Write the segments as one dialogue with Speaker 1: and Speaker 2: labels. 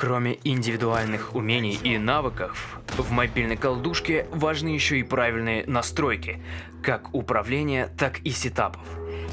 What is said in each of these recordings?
Speaker 1: Кроме индивидуальных умений и навыков, в мобильной колдушке важны еще и правильные настройки, как управления, так и сетапов.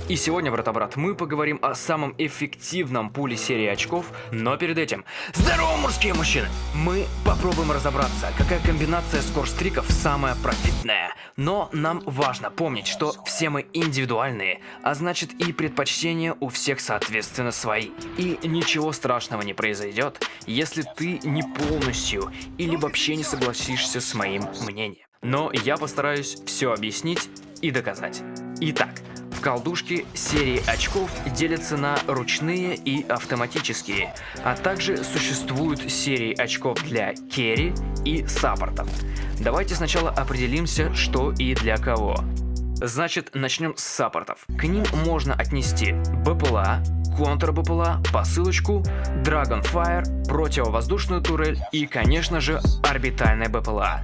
Speaker 1: И сегодня, брата-брат, мы поговорим о самом эффективном пуле серии очков, но перед этим... Здорово, мужские мужчины! Мы попробуем разобраться, какая комбинация скорстриков самая профитная. Но нам важно помнить, что все мы индивидуальные, а значит и предпочтения у всех соответственно свои. И ничего страшного не произойдет, если ты не полностью или вообще не согласишься с моим мнением. Но я постараюсь все объяснить и доказать. Итак, в колдушке серии очков делятся на ручные и автоматические, а также существуют серии очков для керри и саппортов. Давайте сначала определимся, что и для кого. Значит, начнем с саппортов. К ним можно отнести БПЛА, контр-БПЛА, посылочку, Dragonfire, противовоздушную турель и, конечно же, орбитальная БПЛА.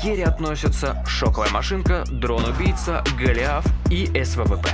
Speaker 1: К carry относятся шоковая машинка, дрон-убийца, Голиаф и СВВП.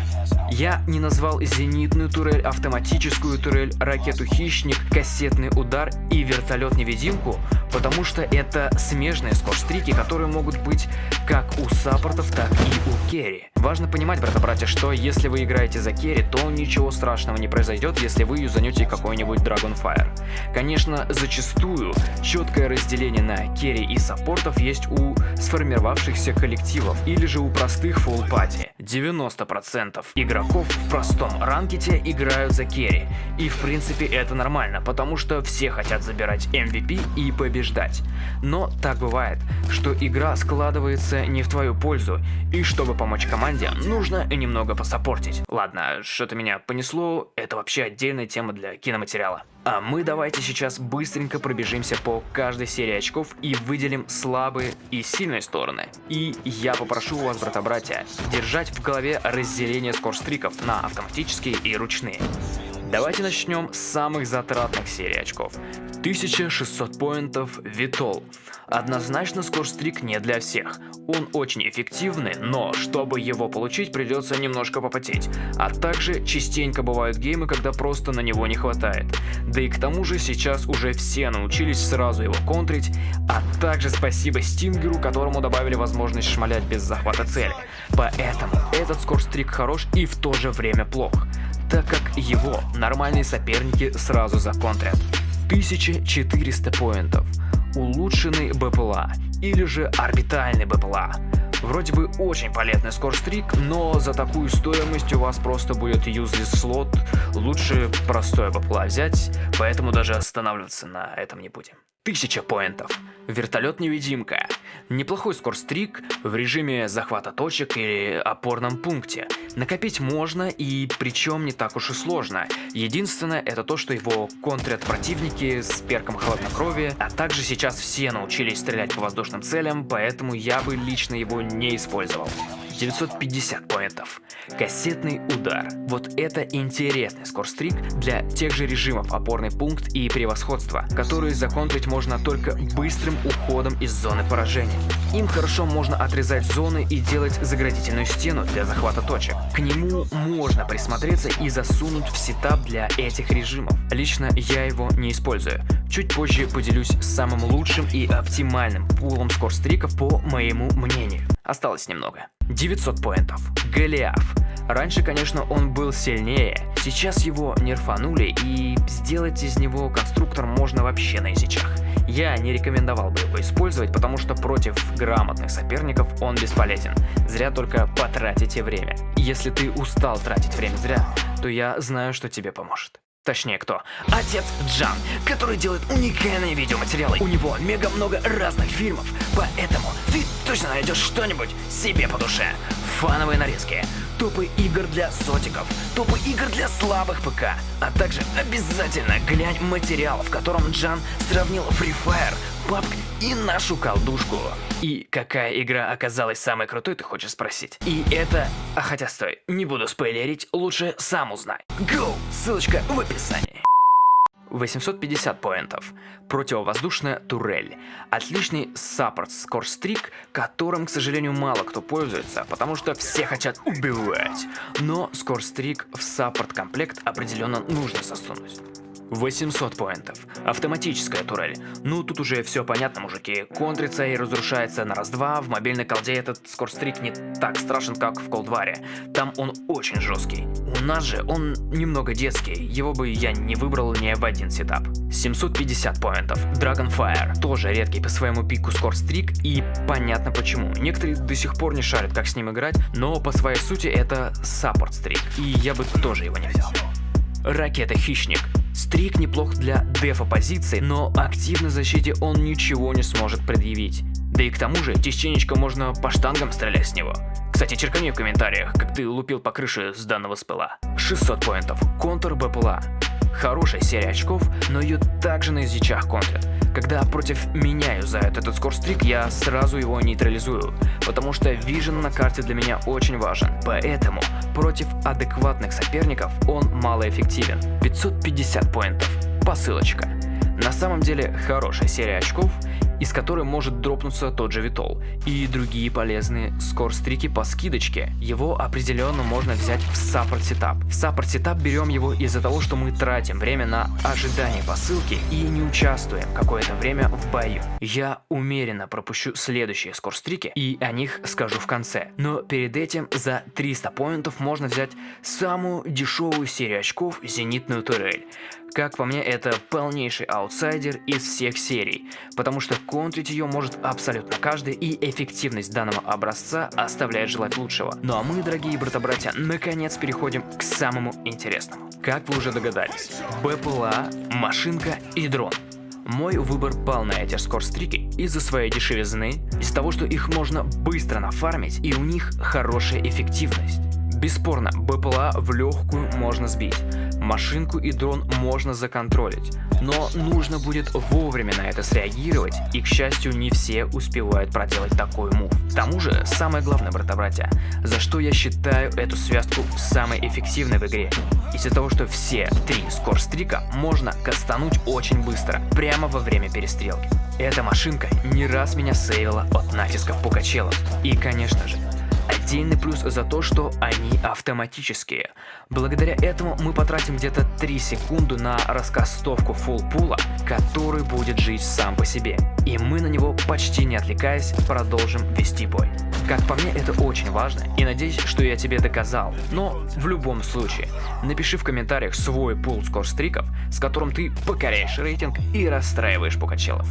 Speaker 1: Я не назвал зенитную турель, автоматическую турель, ракету-хищник, кассетный удар и вертолет-невидимку, потому что это смежные scorestreak и, которые могут быть как у support ов, так и у carry. Важно понимать, брата-братья, что если вы играете за carry, то ничего страшного не произойдет, если вы юзанете какой-нибудь Dragonfire. Конечно, зачастую четкое разделение на керри и саппортов есть у сформировавшихся коллективов или же у простых party. 90% игроков в простом ранкете играют за керри. И в принципе это нормально, потому что все хотят забирать MVP и побеждать. Но так бывает, что игра складывается не в твою пользу, и чтобы помочь команде, нужно немного посопортить. Ладно, что-то меня понесло, это вообще отдельная тема для киноматериала. А мы давайте сейчас быстренько пробежимся по каждой серии очков и выделим слабые и сильные стороны. И я попрошу вас, брата-братья, держать в голове разделение скорстриков на автоматические и ручные. Давайте начнем с самых затратных серий очков. 1600 поинтов Витол. Однозначно скорстрик не для всех. Он очень эффективный, но чтобы его получить придется немножко попотеть. А также частенько бывают геймы, когда просто на него не хватает. Да и к тому же сейчас уже все научились сразу его контрить, а также спасибо Стингеру, которому добавили возможность шмалять без захвата цели. Поэтому этот скорстрик хорош и в то же время плох, так как его нормальные соперники сразу законтрят. 1400 поинтов улучшенный БПЛА или же орбитальный БПЛА. Вроде бы очень полезный скорстрик, но за такую стоимость у вас просто будет useless слот, лучше простое БПЛА взять, поэтому даже останавливаться на этом не будем. 1000 поинтов. Вертолет-невидимка. Неплохой скорстрик в режиме захвата точек или опорном пункте. Накопить можно и причем не так уж и сложно. Единственное это то, что его контрят противники с перком хладнокровия, а также сейчас все научились стрелять по воздушным целям, поэтому я бы лично его не использовал. 950 поинтов. Кассетный удар. Вот это интересный скорстрик для тех же режимов опорный пункт и превосходство, которые законтрить можно только быстрым уходом из зоны поражения. Им хорошо можно отрезать зоны и делать заградительную стену для захвата точек. К нему можно присмотреться и засунуть в сетап для этих режимов. Лично я его не использую. Чуть позже поделюсь самым лучшим и оптимальным пулом скорстриков по моему мнению. Осталось немного. 900 поинтов. Голиаф. Раньше, конечно, он был сильнее, сейчас его нерфанули и сделать из него конструктор можно вообще на язычах. Я не рекомендовал бы его использовать, потому что против грамотных соперников он бесполезен. Зря только потратите время. Если ты устал тратить время зря, то я знаю, что тебе поможет. Точнее кто? Отец Джан, который делает уникальные видеоматериалы. У него мега много разных фильмов, поэтому ты точно найдешь что-нибудь себе по душе. Фановые нарезки, топы игр для сотиков, топы игр для слабых ПК, а также обязательно глянь материал, в котором Джан сравнил Free Fire, PUBG и нашу колдушку. И какая игра оказалась самой крутой, ты хочешь спросить? И это... А хотя стой, не буду спойлерить, лучше сам узнай. Go! Ссылочка в описании. 850 point ов. Противовоздушная турель. Отличный support scorestreak, которым, к сожалению, мало кто пользуется, потому что все хотят убивать. Но скорстрик в support комплект определенно нужно засунуть. 800 point ов. Автоматическая турель. Ну, тут уже все понятно, мужики. Контрится и разрушается на раз-два. В мобильной колде этот scorestreak не так страшен, как в Cold War е. Там он очень жесткий. У нас же он немного детский. Его бы я не выбрал ни в один setup. 750 point ов. Dragonfire. Тоже редкий по своему пику scorestreak и понятно почему. Некоторые до сих пор не шарят, как с ним играть, но по своей сути это support streak. И я бы тоже его не взял. Ракета-хищник. Стрик неплох для дефа позиции, но активной защите он ничего не сможет предъявить. Да и к тому же, частенечко можно по штангам стрелять с него. Кстати, черкани в комментариях, как ты лупил по крыше с данного спыла. 600 поинтов. Контур БПЛА. Хорошая серия очков, но ее также на изичах контрят. Когда против меня юзают этот скорстрик, я сразу его нейтрализую, потому что вижен на карте для меня очень важен. Поэтому против адекватных соперников он малоэффективен. 550 point ов. Посылочка. На самом деле хорошая серия очков, из которой может дропнуться тот же VTOL, и другие полезные scorestreak и по скидочке. Его определенно можно взять в support setup. В support setup берем его из-за того, что мы тратим время на ожидание посылки и не участвуем какое-то время в бою. Я намеренно пропущу следующие scorestreak и и о них скажу в конце. Но перед этим за 300 point ов можно взять самую дешевую серию очков зенитную турель. Как по мне, это полнейший аутсайдер из всех серий, потому что контрить ее может абсолютно каждый, и эффективность данного образца оставляет желать лучшего. Ну а мы, дорогие брата-братья, наконец переходим к самому интересному. Как вы уже догадались, БПЛА, машинка и дрон. Мой выбор пал на эти скорстрики из-за своей дешевизны, из того, что их можно быстро нафармить и у них хорошая эффективность. Бесспорно, БПЛА в легкую можно сбить, машинку и дрон можно законтролить, но нужно будет вовремя на это среагировать, и к счастью не все успевают проделать такой мув. К тому же, самое главное, брата-братья, за что я считаю эту связку самой эффективной в игре, из-за того, что все три скорстрика можно кастануть очень быстро, прямо во время перестрелки. Эта машинка не раз меня сейвила от натисков пукачелов, и конечно же, Отдельный плюс за то, что они автоматические. Благодаря этому мы потратим где-то 3 секунды на раскастовку фулл-пула, который будет жить сам по себе. И мы на него, почти не отвлекаясь, продолжим вести бой. Как по мне, это очень важно, и надеюсь, что я тебе доказал. Но в любом случае, напиши в комментариях свой пул скорстриков, с которым ты покоряешь рейтинг и расстраиваешь пукачелов.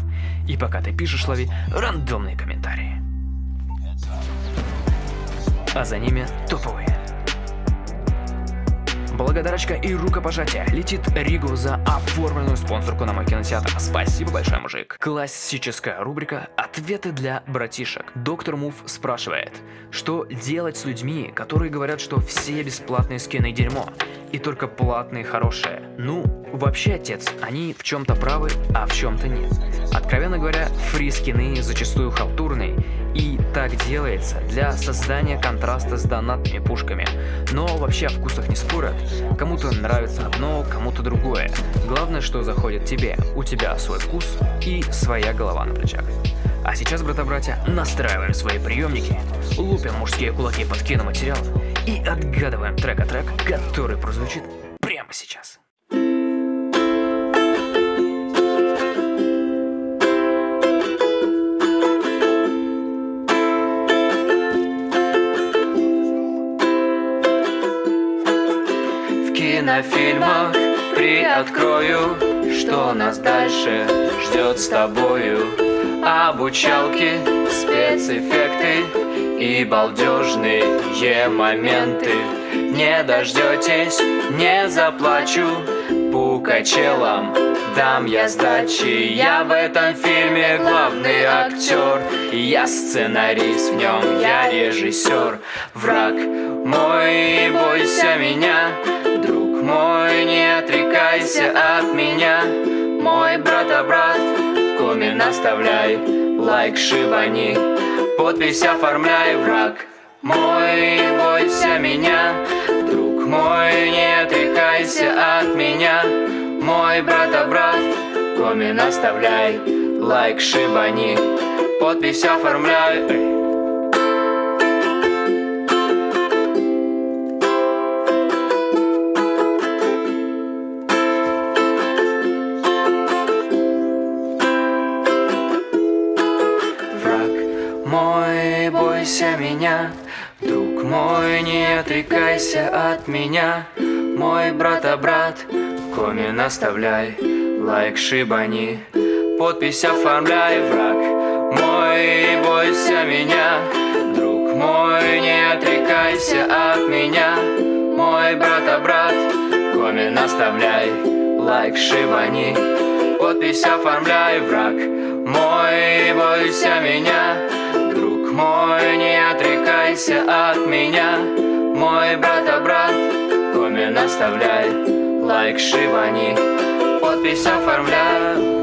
Speaker 1: И пока ты пишешь, лови рандомные комментарии а за ними топовые. Благодарочка и рукопожатие летит Ригу за оформленную спонсорку на мой кинотеатр. Спасибо большое, мужик. Классическая рубрика «Ответы для братишек». Доктор Мув спрашивает, что делать с людьми, которые говорят, что все бесплатные скины дерьмо, и только платные хорошие? Ну, вообще, отец, они в чем-то правы, а в чем-то нет. Откровенно говоря, фри-скины зачастую халтурные, и так делается для создания контраста с донатными пушками. Но вообще о вкусах не спорят. Кому-то нравится одно, кому-то другое. Главное, что заходит тебе. У тебя свой вкус и своя голова на плечах. А сейчас, брата-братья, настраиваем свои приемники, лупим мужские кулаки под киноматериал и отгадываем трек-трек, который прозвучит прямо сейчас.
Speaker 2: Кинофильмах Приоткрою, что нас дальше ждет с тобою. Обучалки, спецэффекты и балдежные моменты. Не дождетесь, не заплачу пукачелам Дам я сдачи, я в этом фильме главный актер Я сценарист в нем, я режиссер Враг мой, бойся меня мой, не отрекайся от меня. Мой брат-брат, коммент оставляй Лайк шибани, подпись оформляй Враг мой, бойся меня. Друг мой, не отрекайся от меня. Мой брат-брат, коммент оставляй Лайк шибани, подпись оформляй отрекайся от меня Мой брата-брат, коммен оставляй Лайк шибани, подпись оформляй Враг мой, бойся меня Друг мой, не отрекайся от меня Мой брата-брат, коммен оставляй Лайк шибани, подпись оформляй Враг мой, бойся меня мой, не отрекайся от меня. Мой брата-брат, коммен оставляй. Лайк шибани, подпись оформляй